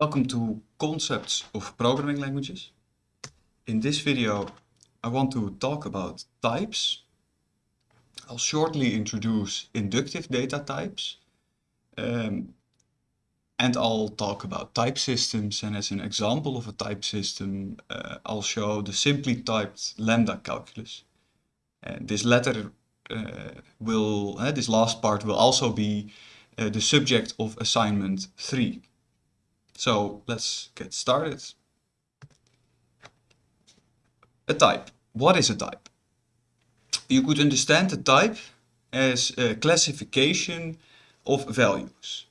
Welcome to Concepts of Programming Languages. In this video I want to talk about types. I'll shortly introduce inductive data types um, and I'll talk about type systems and as an example of a type system uh, I'll show the simply typed lambda calculus. And this latter uh, will, uh, this last part will also be uh, the subject of assignment 3. So let's get started. A type. What is a type? You could understand a type as a classification of values.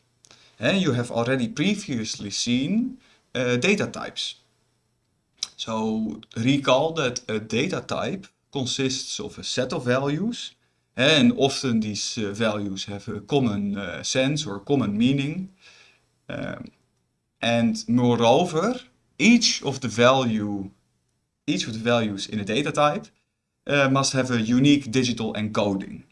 And you have already previously seen uh, data types. So recall that a data type consists of a set of values and often these uh, values have a common uh, sense or common meaning. Um, and moreover, each of the value, each of the values in a data type uh, must have a unique digital encoding.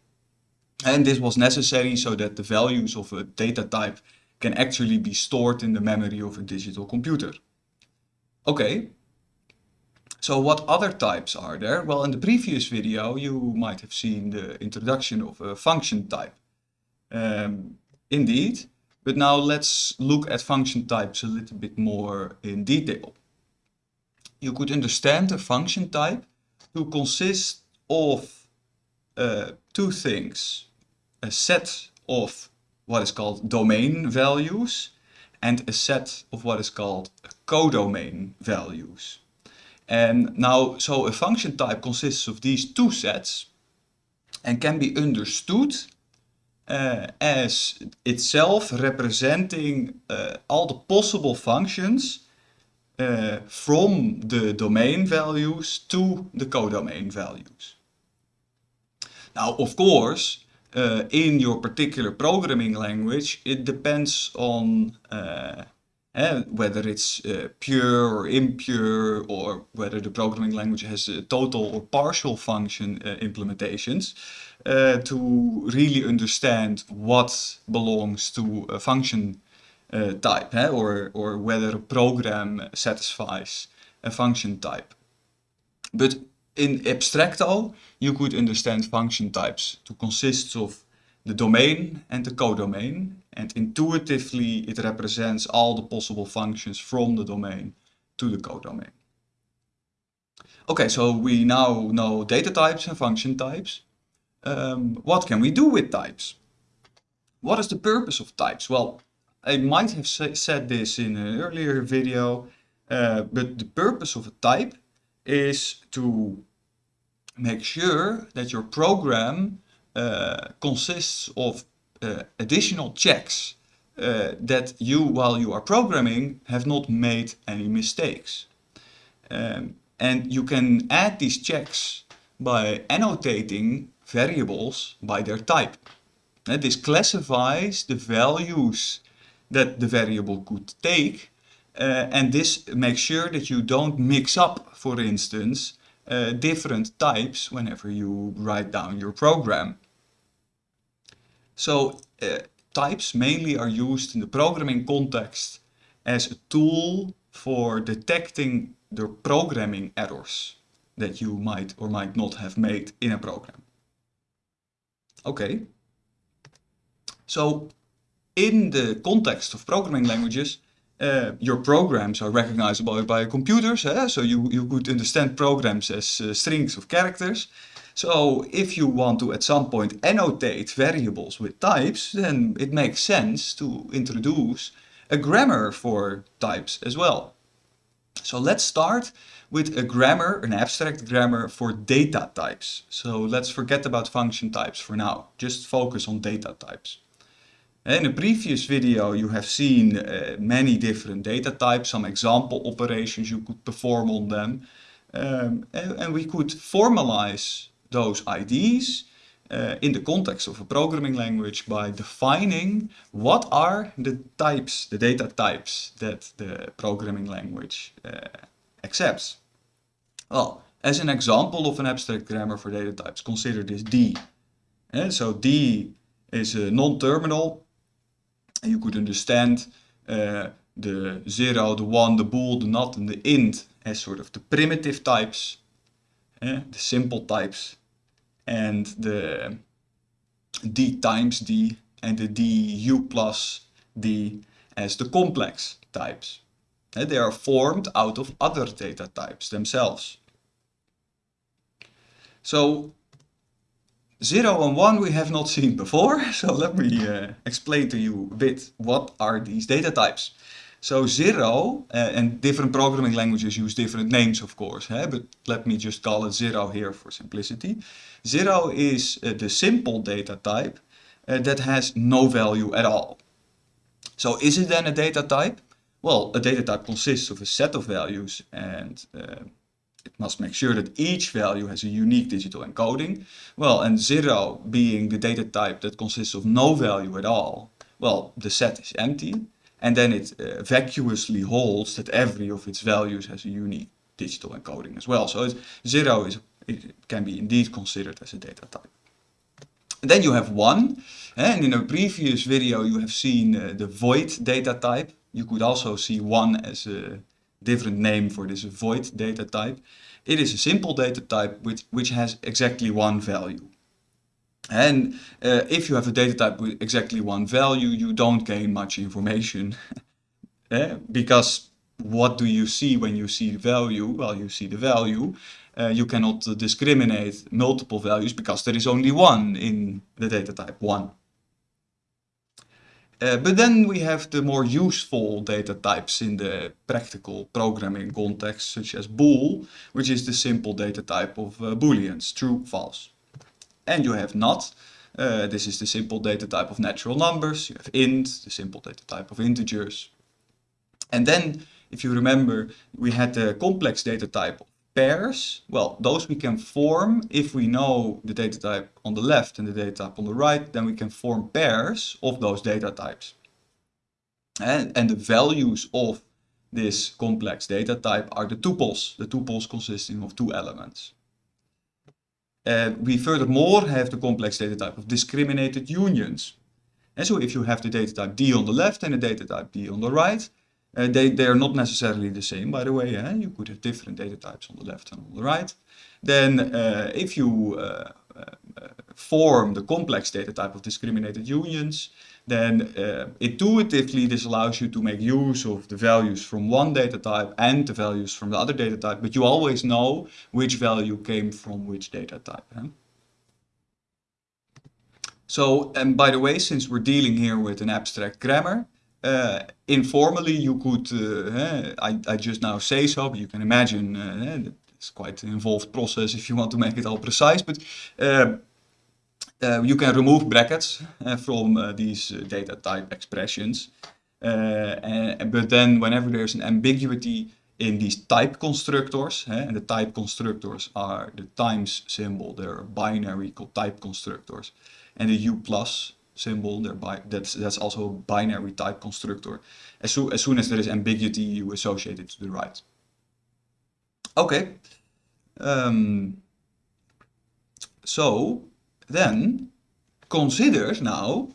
And this was necessary so that the values of a data type can actually be stored in the memory of a digital computer. Okay, so what other types are there? Well, in the previous video you might have seen the introduction of a function type. Um, indeed, but now let's look at function types a little bit more in detail. You could understand a function type to consist of uh, two things. A set of what is called domain values and a set of what is called codomain values. And now, so a function type consists of these two sets and can be understood uh, as itself representing uh, all the possible functions uh, from the domain values to the codomain values. Now, of course, uh, in your particular programming language, it depends on uh, uh, whether it's pure or impure, or whether the programming language has total or partial function implementations. Uh, to really understand what belongs to a function uh, type eh? or, or whether a program satisfies a function type. But in abstracto, you could understand function types to consist of the domain and the codomain and intuitively it represents all the possible functions from the domain to the codomain. Okay, so we now know data types and function types um, what can we do with types? What is the purpose of types? Well, I might have said this in an earlier video, uh, but the purpose of a type is to make sure that your program uh, consists of uh, additional checks uh, that you, while you are programming, have not made any mistakes. Um, and you can add these checks by annotating variables by their type. And this classifies the values that the variable could take uh, and this makes sure that you don't mix up, for instance, uh, different types whenever you write down your program. So uh, types mainly are used in the programming context as a tool for detecting the programming errors that you might or might not have made in a program. Okay. So in the context of programming languages, uh, your programs are recognizable by computers. Eh? So you, you could understand programs as uh, strings of characters. So if you want to at some point annotate variables with types, then it makes sense to introduce a grammar for types as well. So let's start with a grammar, an abstract grammar for data types. So let's forget about function types for now. Just focus on data types. In a previous video you have seen uh, many different data types, some example operations you could perform on them. Um, and, and, we could formalize those IDs uh, in the context of a programming language by defining what are the types, the data types that the programming language uh, accepts. Well, as an example of an abstract grammar for data types, consider this D. And so D is a non-terminal you could understand uh, the 0, the 1, the bool, the nat, and the int as sort of the primitive types, eh, the simple types, and the d times d and the du plus d as the complex types. They are formed out of other data types themselves. So 0 and 1 we have not seen before, so let me uh, explain to you a bit what are these data types. So 0, uh, and different programming languages use different names of course, but let me just call it 0 here for simplicity. 0 is uh, the simple data type uh, that has no value at all. So is it then a data type? Well, a data type consists of a set of values and uh, it must make sure that each value has a unique digital encoding. Well, and 0 being the data type that consists of no value at all, well, the set is empty and then it uh, vacuously holds that every of its values has a unique digital encoding as well. So 0 is, it can be indeed considered as a data type. And then you have 1, and in a previous video you have seen uh, the void data type. You could also see 1 as a different name for this void data type. It is a simple data type which, which has exactly one value. And uh, if you have a data type with exactly one value, you don't gain much information. eh? Because what do you see when you see the value? Well, you see the value. Uh, you cannot discriminate multiple values because there is only one in the data type, one. Uh, but then we have the more useful data types in the practical programming context, such as bool, which is the simple data type of uh, booleans, true, false and you have nat. Uh, this is the simple data type of natural numbers. You have int, the simple data type of integers. And then, if you remember, we had the complex data type pairs. Well, those we can form if we know the data type on the left and the data type on the right, then we can form pairs of those data types. And, and the values of this complex data type are the tuples, the tuples consisting of two elements. And we furthermore have the complex data type of discriminated unions. And so if you have the data type D on the left and the data type D on the right, uh, they, they are not necessarily the same, by the way. Eh? You could have different data types on the left and on the right. Then uh, if you uh, form the complex data type of discriminated unions, then intuitively this allows you to make use of the values from one data type and the values from the other data type, but you always know which value came from which data type. Huh? So, and by the way, since we're dealing here with an abstract grammar, uh, informally you could, uh, I, I just now say so, but you can imagine uh, it's quite an involved process if you want to make it all precise, but uh, uh, you can remove brackets uh, from uh, these data type expressions. And, but then whenever there's an ambiguity in these type constructors, and the type constructors are the times symbol, they're binary called type constructors, and the u plus symbol, that's, that's also a binary type constructor. As, so, as soon as there is ambiguity, you associate it to the right. Okay. Um, so then consider now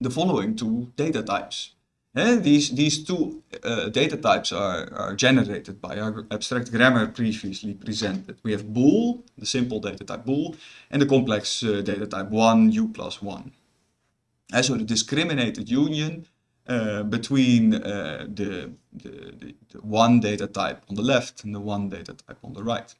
the following two data types. And these, these two uh, data types are, are generated by our abstract grammar previously presented. We have bool, the simple data type bool, and the complex uh, data type 1, u plus 1. And so the discriminated union uh, between uh, the, the, the, the one data type on the left and the one data type on the right.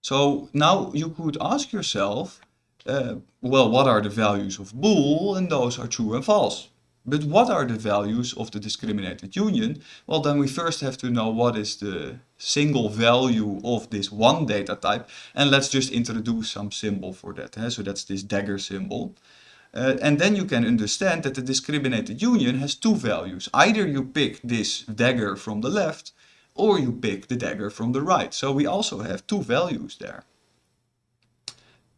So now you could ask yourself, uh, well, what are the values of bool? And those are true and false. But what are the values of the discriminated union? Well, then we first have to know what is the single value of this one data type. And let's just introduce some symbol for that. Eh? So that's this dagger symbol. Uh, and then you can understand that the discriminated union has two values. Either you pick this dagger from the left or you pick the dagger from the right. So we also have two values there.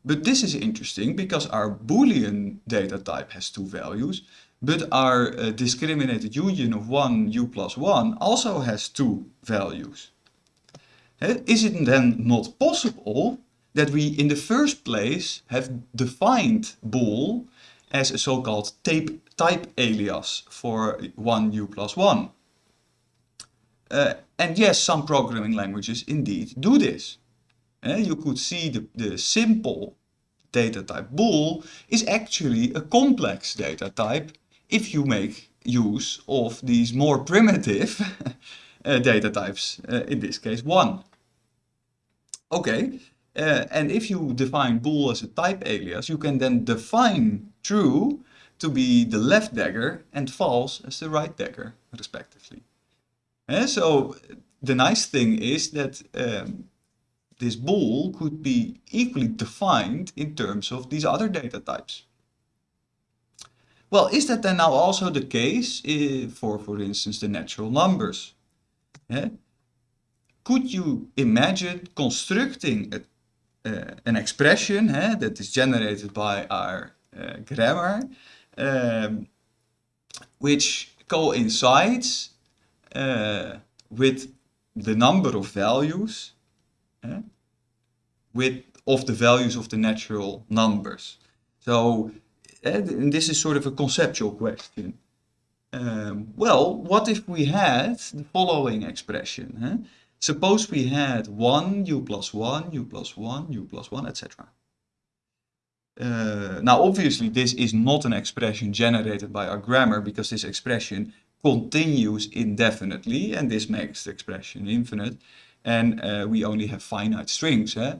But this is interesting because our Boolean data type has two values, but our uh, discriminated union of 1 u plus 1 also has two values. Uh, is it then not possible that we in the first place have defined bool as a so-called type alias for 1 u plus 1. Uh, and yes, some programming languages indeed do this. Uh, you could see the, the simple data type bool is actually a complex data type if you make use of these more primitive uh, data types, uh, in this case 1. Okay, uh, and if you define bool as a type alias, you can then define true to be the left dagger and false as the right dagger, respectively. And so the nice thing is that um, this bool could be equally defined in terms of these other data types. Well, is that then now also the case uh, for, for instance, the natural numbers? Yeah? Could you imagine constructing a an expression that is generated by our uh, grammar, um, which coincides with the number of values with of the values of the natural numbers. So and this is sort of a conceptual question. Um, well, what if we had the following expression? Suppose we had 1, u plus 1, u plus 1, u plus 1, etc. Uh, now, obviously, this is not an expression generated by our grammar because this expression continues indefinitely and this makes the expression infinite. And uh, we only have finite strings. Eh?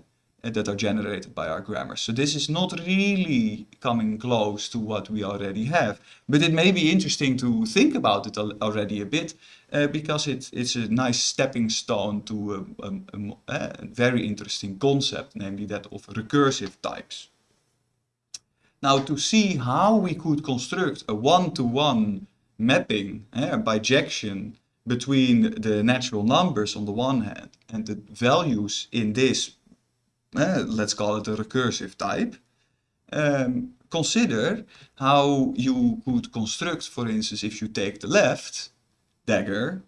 That are generated by our grammar. So this is not really coming close to what we already have. But it may be interesting to think about it already a bit uh, because it, it's a nice stepping stone to a, a, a, very interesting concept, namely that of recursive types. Now to see how we could construct a one-to-one -one mapping, uh, bijection, between the natural numbers on the one hand and the values in this uh, let's call it a recursive type, um, consider how you could construct, for instance, if you take the left dagger,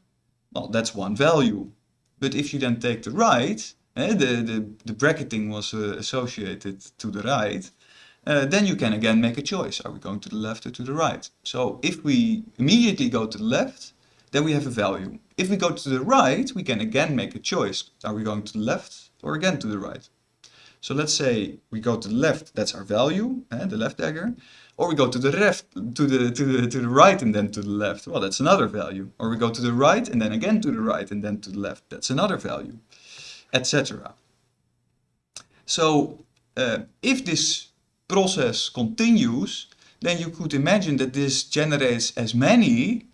well, that's one value. But if you then take the right, uh, the, the, the bracketing was uh, associated to the right, uh, then you can again make a choice. Are we going to the left or to the right? So if we immediately go to the left, then we have a value. If we go to the right, we can again make a choice. Are we going to the left or again to the right? So let's say we go to the left, that's our value, eh, the left dagger. Or we go to the left, to the, to, the, to the right and then to the left. Well, that's another value. Or we go to the right and then again to the right and then to the left. That's another value, etc. So uh, if this process continues, then you could imagine that this generates as many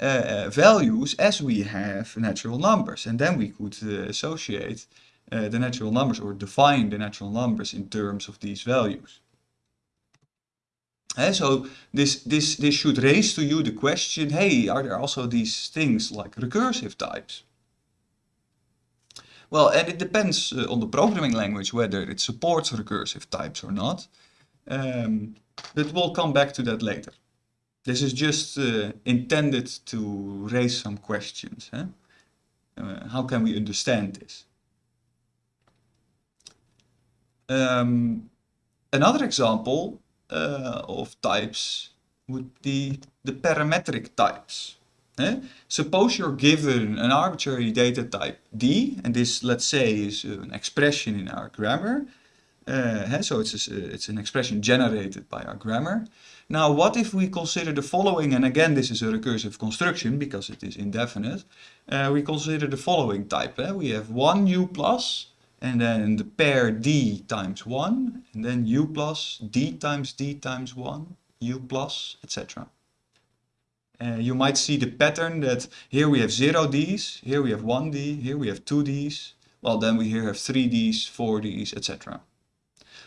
uh, values as we have natural numbers. And then we could uh, associate uh, the natural numbers or define the natural numbers in terms of these values. Uh, so this, this, this should raise to you the question, hey, are there also these things like recursive types? Well, and it depends uh, on the programming language whether it supports recursive types or not. Um, but we'll come back to that later. This is just uh, intended to raise some questions. Huh? Uh, how can we understand this? Um, another example uh, of types would be the parametric types. Eh? Suppose you're given an arbitrary data type d, and this, let's say, is an expression in our grammar. Uh, so it's, a, it's an expression generated by our grammar. Now, what if we consider the following, and again, this is a recursive construction because it is indefinite. Uh, we consider the following type. Eh? We have one u plus and then the pair d times 1, and then u plus d times d times 1, u plus, etc. Uh, you might see the pattern that here we have 0 d's, here we have 1 d, here we have 2 d's, well then we here have 3 d's, 4 d's, etc.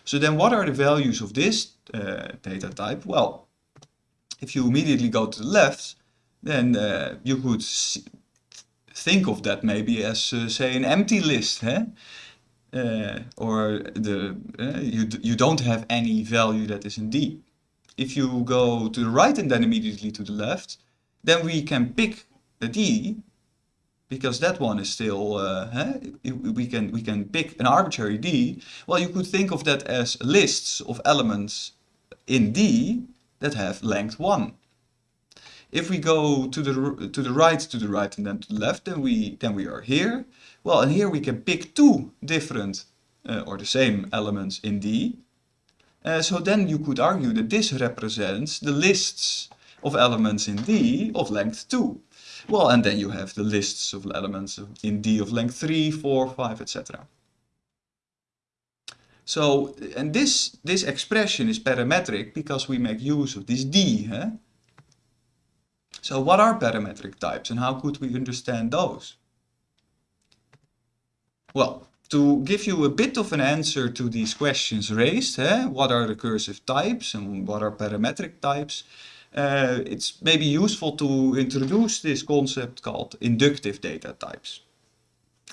So then what are the values of this uh, data type? Well, if you immediately go to the left, then uh, you could think of that maybe as, uh, say, an empty list. Eh? Uh, or the uh, you, you don't have any value that is in D. If you go to the right and then immediately to the left, then we can pick a D because that one is still, uh, we, can, we can pick an arbitrary D. Well, you could think of that as lists of elements in D that have length 1. If we go to the to the right, to the right, and then to the left, then we then we are here. Well, and here we can pick two different uh, or the same elements in D. Uh, so then you could argue that this represents the lists of elements in D of length 2. Well, and then you have the lists of elements in D of length 3, 4, 5, etc. So, and this, this expression is parametric because we make use of this D. Huh? So what are parametric types and how could we understand those? Well, to give you a bit of an answer to these questions raised, eh, what are recursive types and what are parametric types, uh, it's maybe useful to introduce this concept called inductive data types.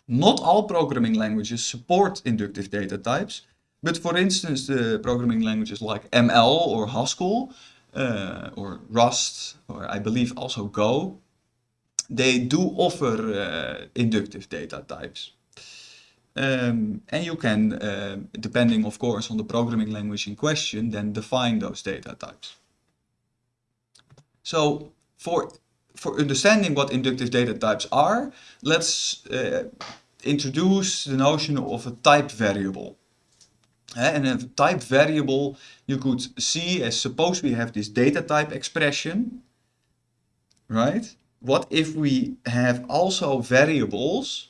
Not all programming languages support inductive data types, but for instance, the programming languages like ML or Haskell, uh, or Rust, or I believe also Go, they do offer uh, inductive data types. Um, and you can, uh, depending of course on the programming language in question, then define those data types. So for, for understanding what inductive data types are, let's uh, introduce the notion of a type variable. And a type variable you could see as suppose we have this data type expression, right? What if we have also variables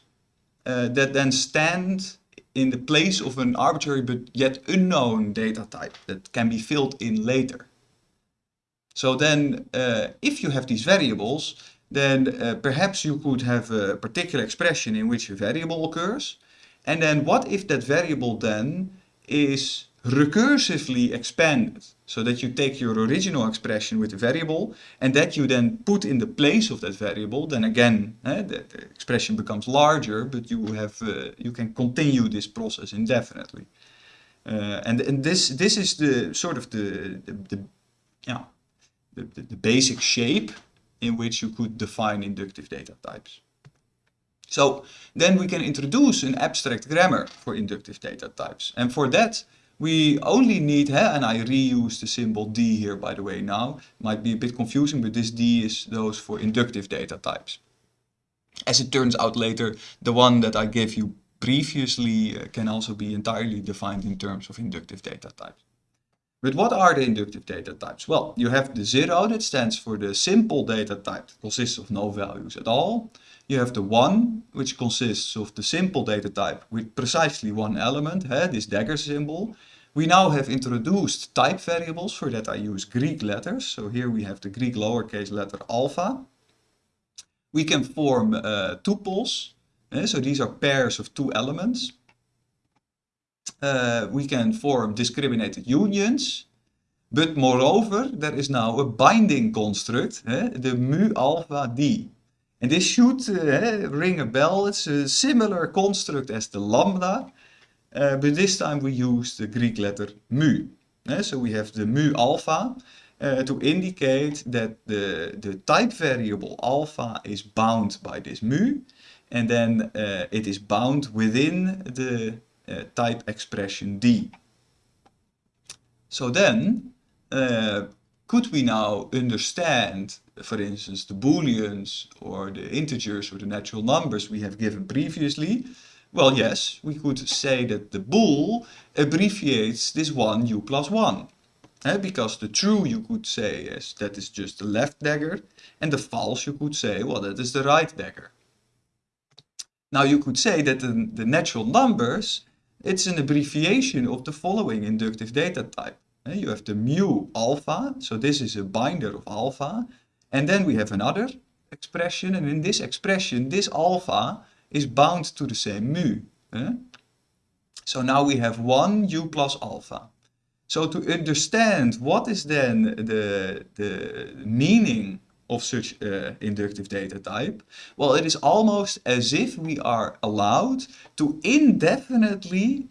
uh, that then stand in the place of an arbitrary but yet unknown data type that can be filled in later. So then uh, if you have these variables, then uh, perhaps you could have a particular expression in which a variable occurs. And then what if that variable then is recursively expanded so that you take your original expression with the variable and that you then put in the place of that variable then again eh, the, the, expression becomes larger but you have uh, you can continue this process indefinitely uh, and and this this is the sort of the the, the yeah the, the, the basic shape in which you could define inductive data types so then we can introduce an abstract grammar for inductive data types. And for that, we only need, and I reuse the symbol D here by the way now, might be a bit confusing, but this D is those for inductive data types. As it turns out later, the one that I gave you previously uh, can also be entirely defined in terms of inductive data types. But what are the inductive data types? Well, you have the zero that stands for the simple data type that consists of no values at all. You have the one, which consists of the simple data type with precisely one element, eh, this dagger symbol. We now have introduced type variables, for that I use Greek letters. So here we have the Greek lowercase letter alpha. We can form uh, tuples, eh, so these are pairs of two elements. Uh, we can form discriminated unions, but moreover, there is now a binding construct, eh, the mu alpha d. And this should uh, ring a bell. It's a similar construct as the lambda, uh, but this time we use the Greek letter mu. Uh, so we have the mu alpha uh, to indicate that the, the type variable alpha is bound by this mu, and then it is bound within the type expression d. So then, could we now understand for instance, the booleans or the integers or the natural numbers we have given previously, well, yes, we could say that the bool abbreviates this one u plus 1. Eh, because the true you could say is that is just the left dagger, and the false you could say, well, that is the right dagger. Now you could say that the, the natural numbers, it's an abbreviation of the following inductive data type. Eh, you have the mu alpha, so this is a binder of alpha, and then we have another expression, and in this expression, this alpha is bound to the same mu. Eh? So now we have 1 u plus alpha. So to understand what is then the, the meaning of such uh, inductive data type, well, it is almost as if we are allowed to indefinitely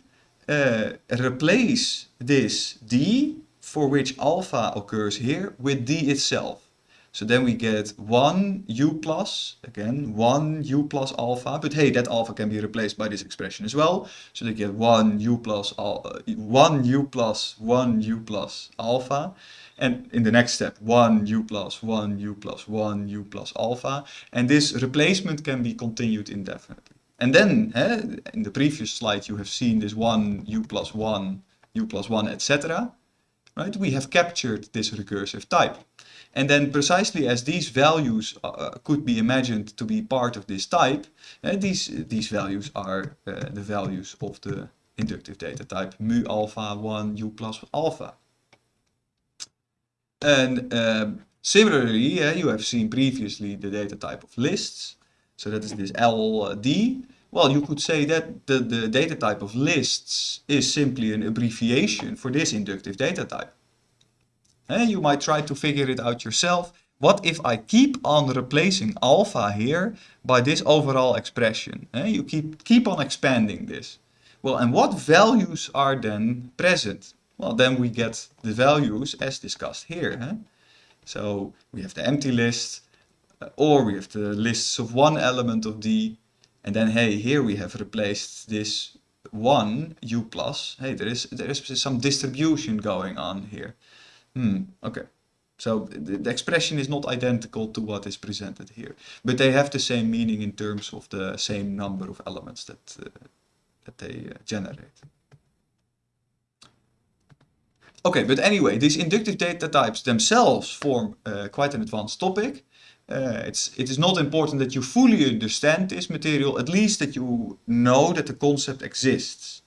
uh, replace this d, for which alpha occurs here, with d itself. So then we get 1 u plus, again 1 u plus alpha, but hey, that alpha can be replaced by this expression as well. So they get 1 u plus, uh, 1 u plus 1 u plus alpha. And in the next step, 1 u plus 1 u plus 1 u plus alpha. And this replacement can be continued indefinitely. And then, eh, in the previous slide, you have seen this 1 u plus 1, u plus 1, etc. Right? We have captured this recursive type. And then precisely as these values uh, could be imagined to be part of this type, uh, these, these values are uh, the values of the inductive data type mu alpha 1 u plus alpha. And um, similarly, uh, you have seen previously the data type of lists. So that is this LD. Well, you could say that the, the data type of lists is simply an abbreviation for this inductive data type. And you might try to figure it out yourself. What if I keep on replacing alpha here by this overall expression? And You keep, keep on expanding this. Well, and what values are then present? Well, then we get the values as discussed here. Huh? So we have the empty list, uh, or we have the lists of one element of D, and then hey, here we have replaced this one u plus. Hey, there is there is some distribution going on here. Hmm, okay. So the, expression is not identical to what is presented here, but they have the same meaning in terms of the same number of elements that, uh, that they uh, generate. Okay, but anyway, these inductive data types themselves form uh, quite an advanced topic. Uh, it's, it is not important that you fully understand this material, at least that you know that the concept exists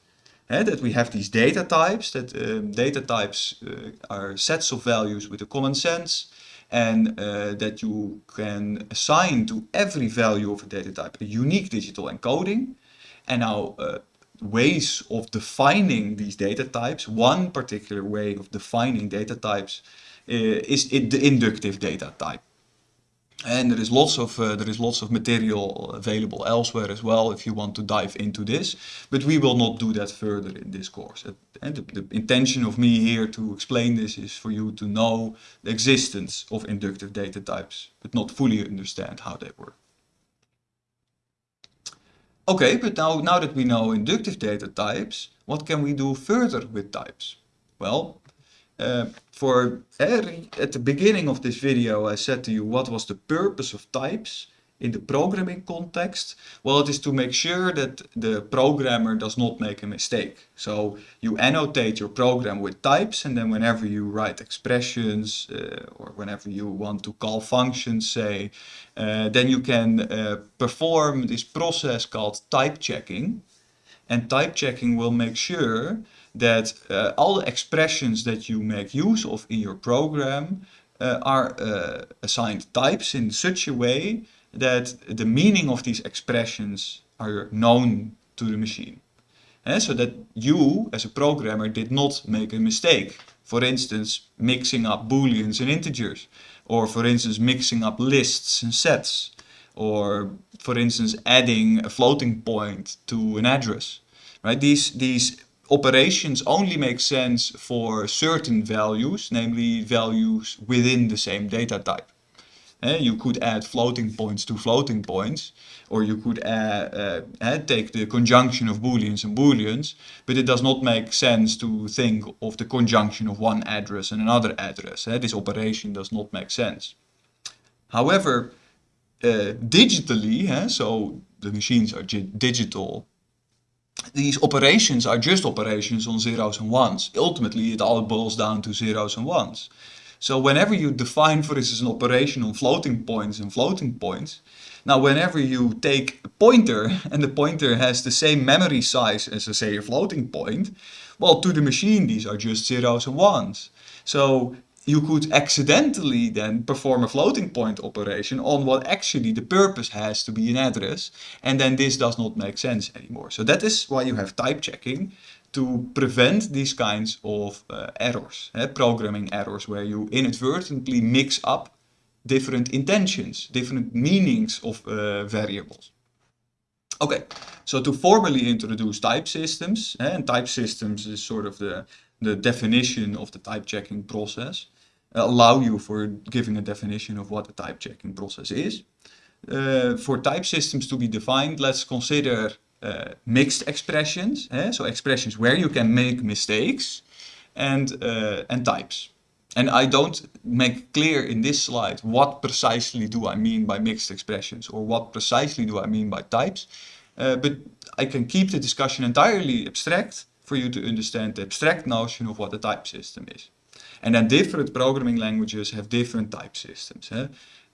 that we have these data types, that um, data types uh, are sets of values with a common sense and uh, that you can assign to every value of a data type a unique digital encoding. And now uh, ways of defining these data types, one particular way of defining data types uh, is the inductive data type. And there is lots of uh, there is lots of material available elsewhere as well if you want to dive into this. But we will not do that further in this course. And the, the intention of me here to explain this is for you to know the existence of inductive data types, but not fully understand how they work. Okay, but now, now that we know inductive data types, what can we do further with types? Well, uh, for at the beginning of this video I said to you what was the purpose of types in the programming context? Well, it is to make sure that the programmer does not make a mistake. So you annotate your program with types and then whenever you write expressions uh, or whenever you want to call functions, say, uh, then you can uh, perform this process called type checking. And type checking will make sure that uh, all the expressions that you make use of in your program uh, are uh, assigned types in such a way that the meaning of these expressions are known to the machine. And so that you, as a programmer, did not make a mistake. For instance, mixing up booleans and integers. Or for instance, mixing up lists and sets. Or for instance, adding a floating point to an address. Right? These, these operations only make sense for certain values, namely values within the same data type. Uh, you could add floating points to floating points, or you could uh, uh, take the conjunction of booleans and booleans, but it does not make sense to think of the conjunction of one address and another address. this operation does not make sense. However, digitally, so the machines are digital these operations are just operations on zeros and ones. Ultimately, it all boils down to zeros and ones. So whenever you define, for instance, an operation on floating points and floating points, now whenever you take a pointer and the pointer has the same memory size as, say, a floating point, well, to the machine, these are just zeros and ones. So you could accidentally then perform a floating point operation on what actually the purpose has to be an address and then this does not make sense anymore. So that is why you have type checking to prevent these kinds of uh, errors, eh, programming errors where you inadvertently mix up different intentions, different meanings of uh, variables. Okay, so to formally introduce type systems, eh, and type systems is sort of the, the definition of the type checking process. Allow you for giving a definition of what a type checking process is. Uh, for type systems to be defined, let's consider uh, mixed expressions, eh? so expressions where you can make mistakes, and, uh, and types. And I don't make clear in this slide what precisely do I mean by mixed expressions or what precisely do I mean by types. Uh, but I can keep the discussion entirely abstract for you to understand the abstract notion of what a type system is. And then different programming languages have different type systems.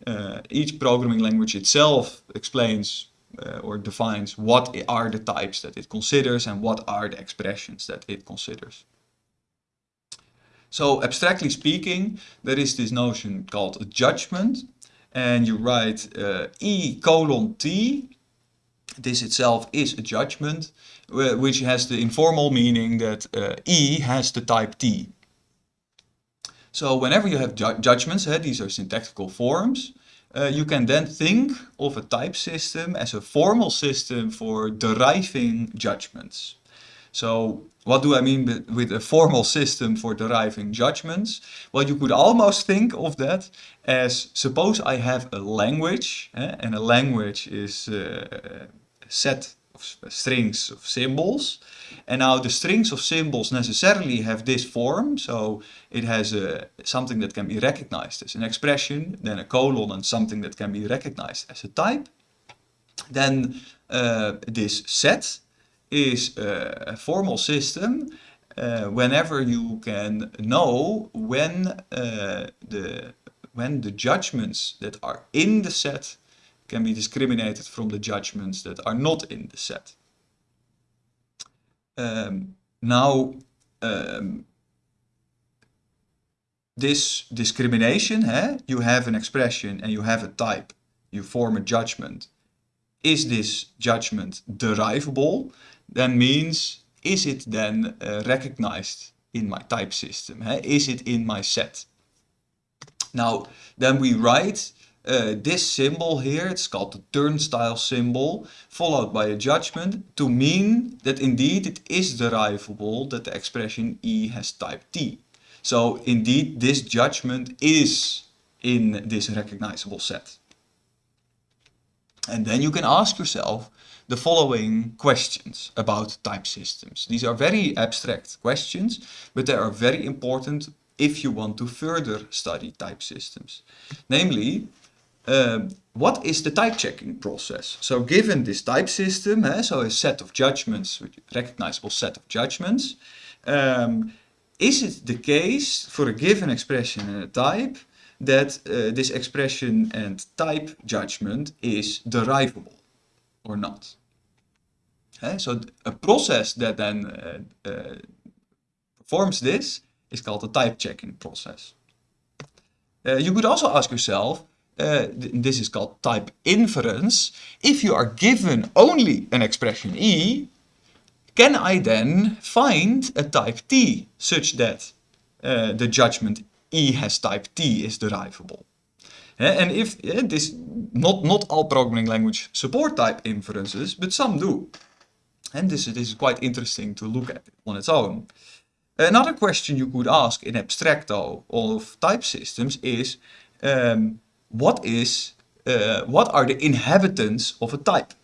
Uh, each programming language itself explains uh, or defines what are the types that it considers and what are the expressions that it considers. So abstractly speaking, there is this notion called a judgment and you write uh, E colon T. This itself is a judgment which has the informal meaning that uh, E has the type T. So whenever you have ju judgments, these are syntactical forms, uh, you can then think of a type system as a formal system for deriving judgments. So what do I mean with a formal system for deriving judgments? Well, you could almost think of that as suppose I have a language, eh, and a language is uh, set of strings of symbols. And now the strings of symbols necessarily have this form, so it has a, something that can be recognized as an expression, then a colon and something that can be recognized as a type. Then uh, this set is a formal system uh, whenever you can know when uh, the when the judgments that are in the set can be discriminated from the judgments that are not in the set. Um, now, um, this discrimination, eh? you have an expression and you have a type, you form a judgment. Is this judgment derivable? Then means, is it then uh, recognized in my type system? Eh? Is it in my set? Now, then we write uh, this symbol here, it's called the turnstile symbol, followed by a judgment to mean that indeed it is derivable that the expression E has type T. So indeed this judgment is in this recognizable set. And then you can ask yourself the following questions about type systems. These are very abstract questions, but they are very important if you want to further study type systems. Namely, um, what is the type checking process? So given this type system, eh, so a set of judgments, recognizable set of judgments, um, is it the case for a given expression and a type that uh, this expression and type judgment is derivable or not? Eh, so a process that then uh, uh, performs this is called a type checking process. Uh, you could also ask yourself, uh, this is called type inference. If you are given only an expression E, can I then find a type T such that uh, the judgment E has type T is derivable? Uh, and if uh, this, not, not all programming languages support type inferences, but some do. And this, this is quite interesting to look at on its own. Another question you could ask in abstracto of type systems is, um, what is uh, what are the inhabitants of a type?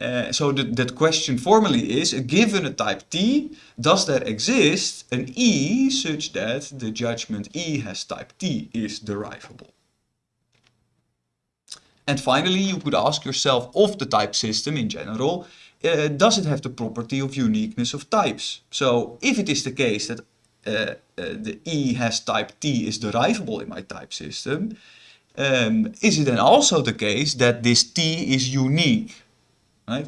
Uh, so the, that question formally is, given a type T, does there exist an E such that the judgment E has type T is derivable? And finally, you could ask yourself of the type system in general, uh, does it have the property of uniqueness of types? So if it is the case that uh, uh, the E has type T is derivable in my type system, um, is it then also the case that this t is unique? Right?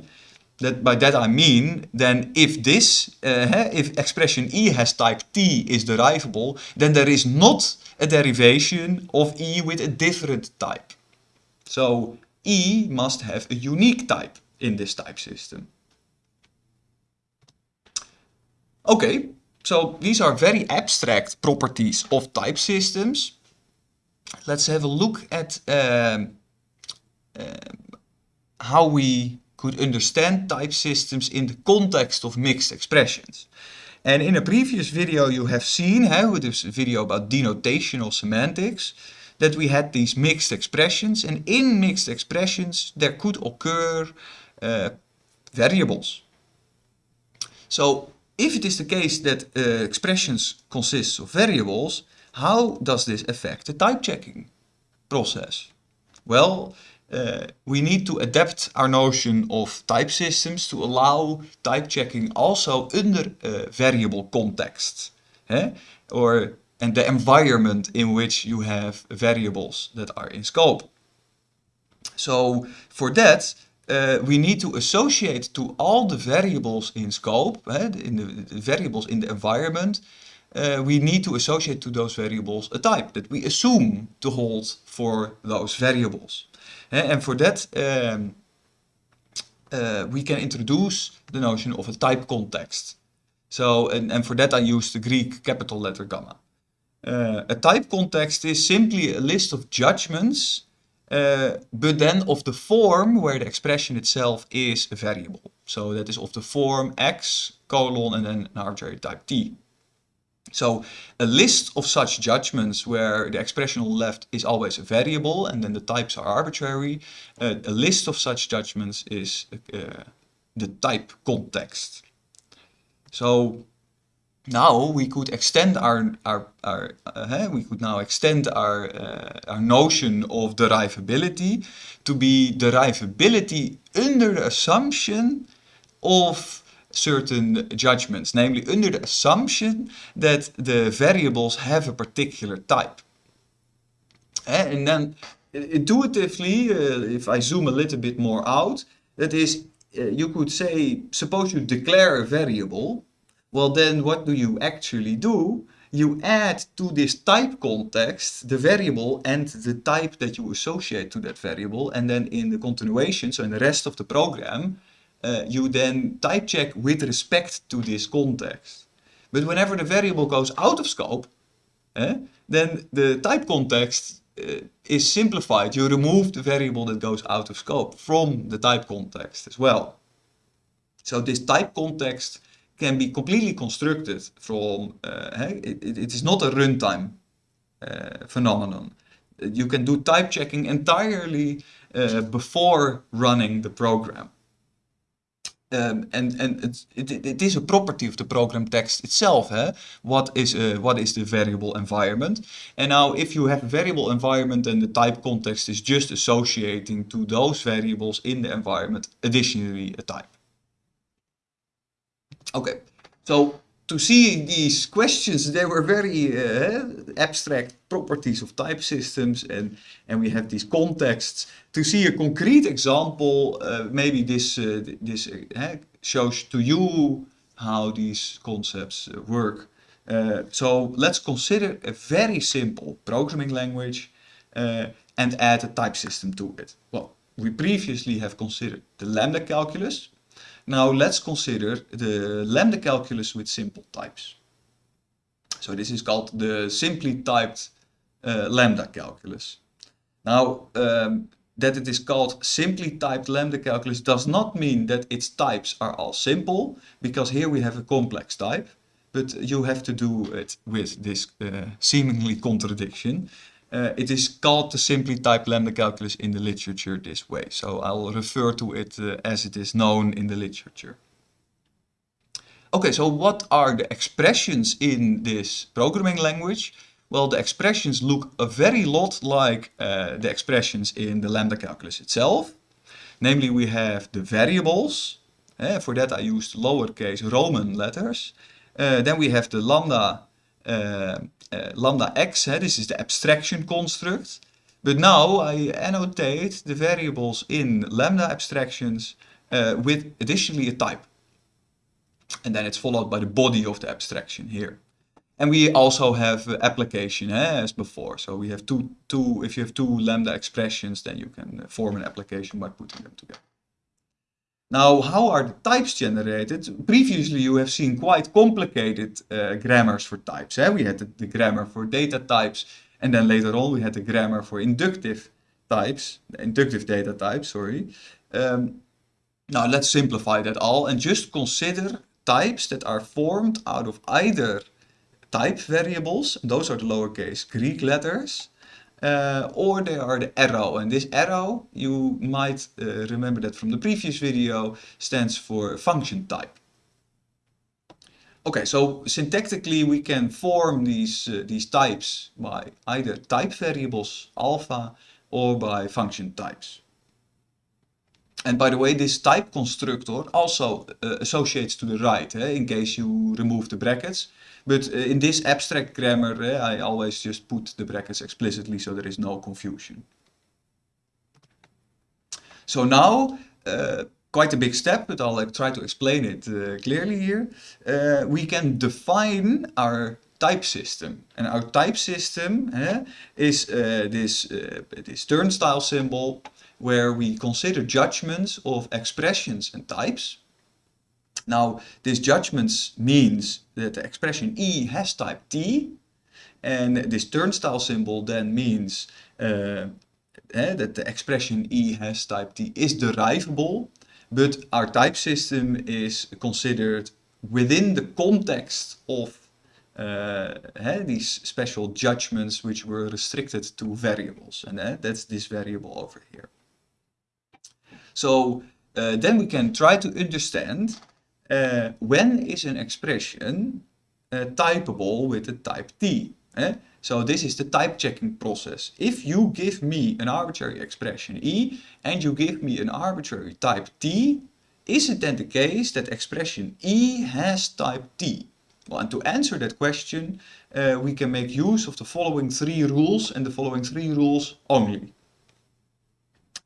That by that I mean, then if this, uh, if expression e has type t is derivable, then there is not a derivation of e with a different type. So e must have a unique type in this type system. Okay, so these are very abstract properties of type systems let's have a look at um, uh, how we could understand type systems in the context of mixed expressions. And in a previous video you have seen, how this video about denotational semantics, that we had these mixed expressions and in mixed expressions there could occur uh, variables. So if it is the case that uh, expressions consist of variables, how does this affect the type checking process? Well, uh, we need to adapt our notion of type systems to allow type checking also under a variable context. Eh? Or and the environment in which you have variables that are in scope. So for that, uh, we need to associate to all the variables in scope, uh, in the, the, variables in the environment, uh, we need to associate to those variables a type that we assume to hold for those variables. and for that, um, uh, we can introduce the notion of a type context. So, and, and for that I use the Greek capital letter gamma. Uh, a type context is simply a list of judgments, uh, but then of the form where the expression itself is a variable. So that is of the form x, colon, and then an arbitrary type t. So a list of such judgments where the expression on the left is always a variable and then the types are arbitrary, uh, a list of such judgments is uh, the type context. So now we could extend our, our, our uh, we could now extend our, uh, our notion of derivability to be derivability under the assumption of certain judgments, namely under the assumption that the variables have a particular type. Eh, and then eh, eh, intuitively, uh, if I zoom a little bit more out, that is, you could say, suppose you declare a variable, well, then what do you actually do? You add to this type context the variable and the type that you associate to that variable. And then in the continuation, so in the rest of the program, uh, you then type check with respect to this context. But whenever the variable goes out of scope, eh, then the type context uh, is simplified. You remove the variable that goes out of scope from the type context as well. So this type context can be completely constructed from, uh, it, it is not a runtime uh, phenomenon. You can do type checking entirely uh, before running the program. Um, and and it, it, it is a property of the program text itself. Eh? What is uh, what is the variable environment? And now, if you have a variable environment, then the type context is just associating to those variables in the environment additionally a type. Okay, so to see these questions, they were very uh, abstract properties of type systems and, and we have these contexts. To see a concrete example, uh, maybe this, uh, this uh, shows to you how these concepts uh, work. Uh, so let's consider a very simple programming language and add a type system to it. Well, we previously have considered the lambda calculus, now let's consider the lambda calculus with simple types. So this is called the simply typed uh, lambda calculus. Now um, that it is called simply typed lambda calculus does not mean that its types are all simple, because here we have a complex type, but you have to do it with this uh, seemingly contradiction. Uh, it is called the simply typed lambda calculus in the literature this way. So I'll refer to it uh, as it is known in the literature. Okay, so what are the expressions in this programming language? Well, the expressions look a very lot like uh, the expressions in the lambda calculus itself. Namely, we have the variables. Uh, for that I used lowercase Roman letters. Uh, then we have the lambda lambda x, this is the abstraction construct. But now I annotate the variables in lambda abstractions uh, with additionally a type. And then it's followed by the body of the abstraction here. And we also have application eh, as before. So we have two, two, if you have two lambda expressions, then you can form an application by putting them together. Now, how are the types generated? Previously, you have seen quite complicated uh, grammars for types. Eh? We had the, the, grammar for data types, and then later on we had the grammar for inductive types, inductive data types, sorry. Um, now, let's simplify that all and just consider types that are formed out of either type variables, those are the lowercase Greek letters, uh, or they are the arrow. And this arrow, you might uh, remember that from the previous video, stands for function type. Okay, so syntactically we can form these, uh, these types by either type variables, alpha, or by function types. And by the way, this type constructor also uh, associates to the right, eh, in case you remove the brackets. But uh, in this abstract grammar, eh, I always just put the brackets explicitly so there is no confusion. So now, uh, quite a big step, but I'll try to explain it uh, clearly here. Uh, we can define our type system. And our type system eh, is uh, this, this turnstile symbol where we consider judgments of expressions and types. Now, this judgments means that the expression E has type T, and this turnstile symbol then means uh, eh, that the expression E has type T is derivable, but our type system is considered within the context of uh, eh, these special judgments which were restricted to variables, and eh, that's this variable over here. So uh, then we can try to understand uh, when is an expression uh, typable with the type T. Eh? So this is the type checking process. If you give me an arbitrary expression E and you give me an arbitrary type T, is it then the case that expression E has type T? Well, and to answer that question, uh, we can make use of the following three rules and the following three rules only.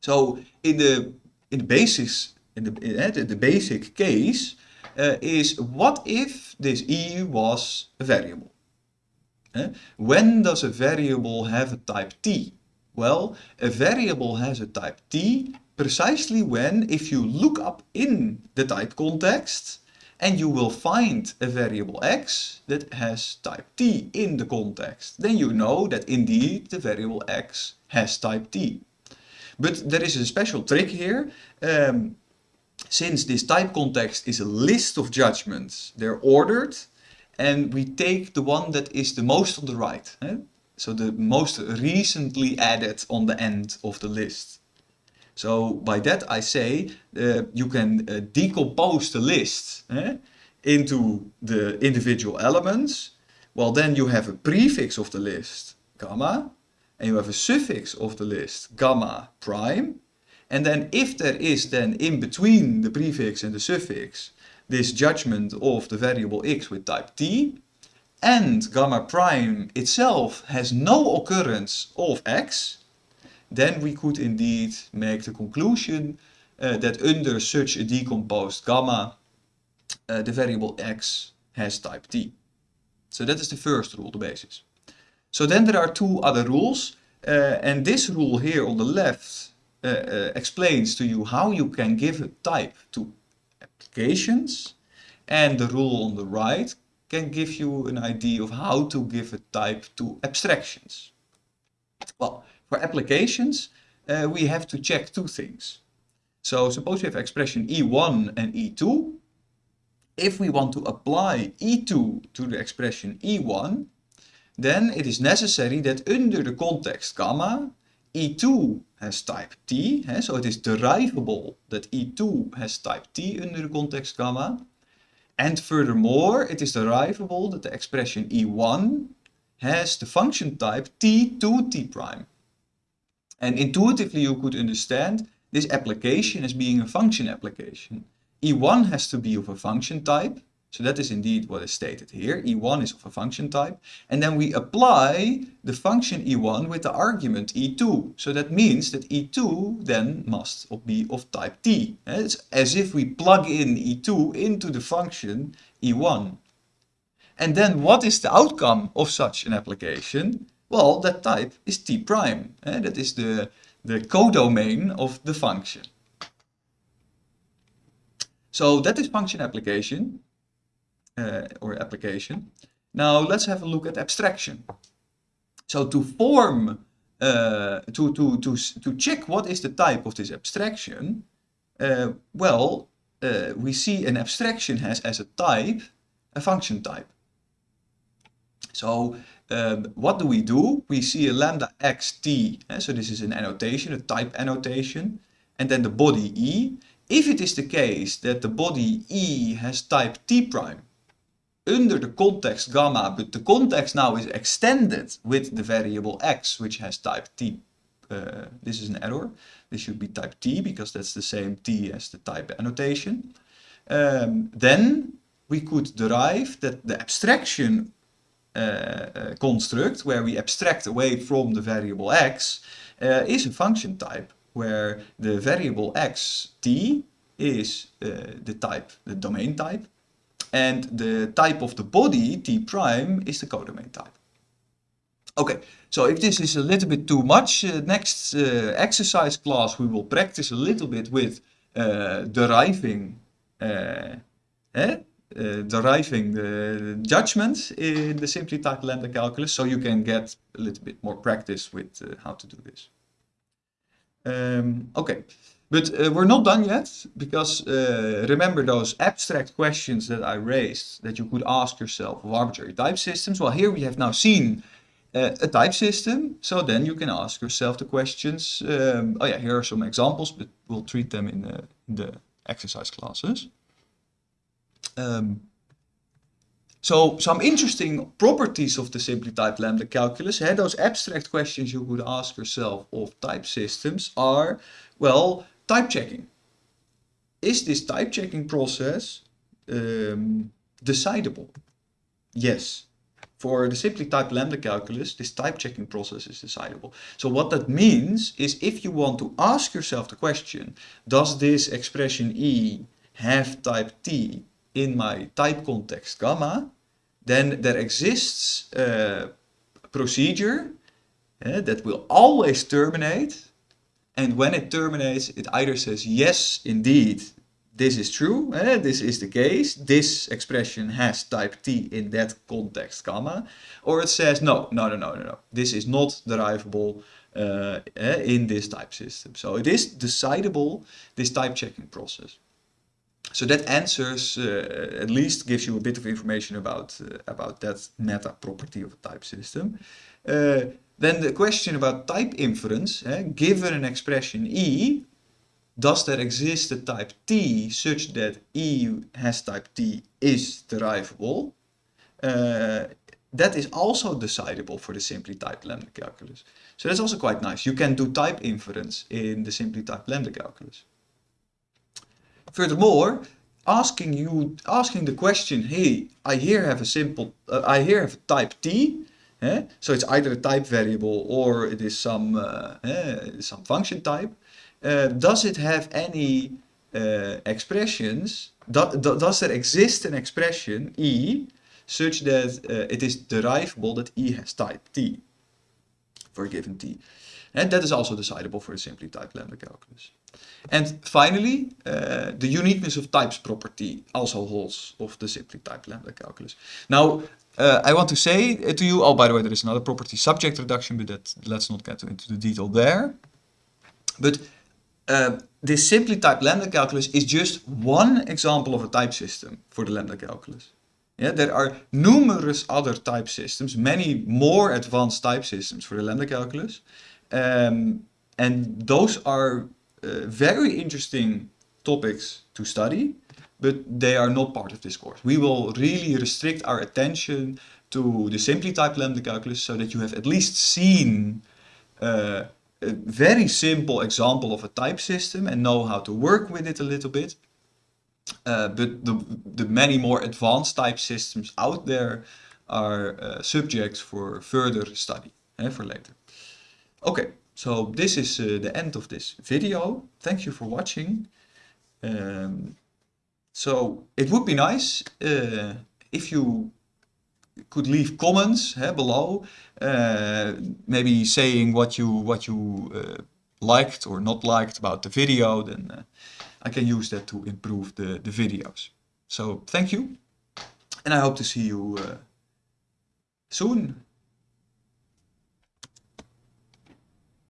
So in the in the basis in the, in the basic case uh, is what if this e was a variable? Uh, when does a variable have a type t? Well, a variable has a type t precisely when if you look up in the type context and you will find a variable x that has type t in the context, then you know that indeed the variable x has type t. But there is a special trick here. Um, since this type context is a list of judgments, they're ordered, and we take the one that is the most on the right. Eh? So the most recently added on the end of the list. So by that I say uh, you can uh, decompose the list eh, into the individual elements. Well, then you have a prefix of the list, gamma, and you have a suffix of the list, gamma prime. And then if there is then in between the prefix and the suffix, this judgment of the variable x with type t, and gamma prime itself has no occurrence of x, then we could indeed make the conclusion uh, that under such a decomposed gamma, uh, the variable x has type t. So that is the first rule, the basis. So then there are two other rules. Uh, and this rule here on the left uh, uh, explains to you how you can give a type to applications. And the rule on the right can give you an idea of how to give a type to abstractions. Well, for applications, uh, we have to check two things. So suppose we have expression E1 and E2. If we want to apply E2 to the expression E1, then it is necessary that under the context gamma, E2 has type T, so it is derivable that E2 has type T under the context gamma. And furthermore, it is derivable that the expression E1 has the function type T2 T prime. And intuitively you could understand this application as being a function application. E1 has to be of a function type, so that is indeed what is stated here. E1 is of a function type. And then we apply the function E1 with the argument E2. So that means that E2 then must be of type T. Eh, it's as if we plug in E2 into the function E1. And then what is the outcome of such an application? Well, that type is T prime. Eh, that is the, the codomain of the function. So that is function application uh, or application. Now let's have a look at abstraction. So to form, uh, to, to, to, to check what is the type of this abstraction, uh, well, uh, we see an abstraction has as a type a function type. So um, what do we do? We see a lambda xt, eh? so this is an annotation, a type annotation, and then the body e. If it is the case that the body e has type t prime under the context gamma, but the context now is extended with the variable x, which has type t. Uh, this is an error. This should be type t, because that's the same t as the type annotation. Um, then we could derive that the abstraction uh, uh, construct, where we abstract away from the variable x, uh, is a function type where the variable x t is uh, the type, the domain type, and the type of the body t prime is the codomain type. Okay, so if this is a little bit too much, uh, next uh, exercise class we will practice a little bit with uh, deriving uh, eh? Uh, deriving the judgments in the simply typed lambda calculus so you can get a little bit more practice with uh, how to do this. Um, okay, but uh, we're not done yet because uh, remember those abstract questions that I raised that you could ask yourself of arbitrary type systems. Well, here we have now seen uh, a type system, so then you can ask yourself the questions. Um, oh yeah, here are some examples, but we'll treat them in the, the exercise classes. Um, so some interesting properties of the simply typed lambda calculus, hey, those abstract questions you would ask yourself of type systems are, well, type checking. Is this type checking process um, decidable? Yes. For the simply typed lambda calculus, this type checking process is decidable. So what that means is if you want to ask yourself the question, does this expression E have type T in my type context gamma, then there exists a procedure uh, that will always terminate. And when it terminates, it either says, yes, indeed, this is true, uh, this is the case, this expression has type t in that context gamma, or it says, no, no, no, no, no, no, this is not derivable uh, in this type system. So it is decidable, this type checking process. So that answers, uh, at least gives you a bit of information about, uh, about that meta property of a type system. Then the question about type inference, eh, given an expression E, does there exist a type T such that E has type T is derivable? Uh, that is also decidable for the simply typed lambda calculus. So that's also quite nice. You can do type inference in the simply typed lambda calculus. Furthermore, asking you, asking the question, hey, I here have a simple, uh, I here have a type t, eh? so it's either a type variable or it is some, uh, eh, some function type. Uh, does it have any uh, expressions, do, do, does there exist an expression e such that uh, it is derivable that e has type t for a given t? And that is also decidable for a simply typed lambda calculus. And finally, uh, the uniqueness of types property also holds of the simply typed lambda calculus. Now, uh, I want to say to you, oh, by the way, there is another property subject reduction, but that let's not get into the detail there. But uh, this simply typed lambda calculus is just one example of a type system for the lambda calculus. Yeah, there are numerous other type systems, many more advanced type systems for the lambda calculus. Um, and those are uh, very interesting topics to study, but they are not part of this course. We will really restrict our attention to the simply typed lambda calculus so that you have at least seen uh, a very simple example of a type system and know how to work with it a little bit. Uh, but the, the many more advanced type systems out there are uh, subjects for further study, eh, for later. Okay, so this is uh, the end of this video. Thank you for watching. Um, so it would be nice uh, if you could leave comments below, uh, maybe saying what you what you uh, liked or not liked about the video. Then uh, I can use that to improve the the videos. So thank you, and I hope to see you uh, soon.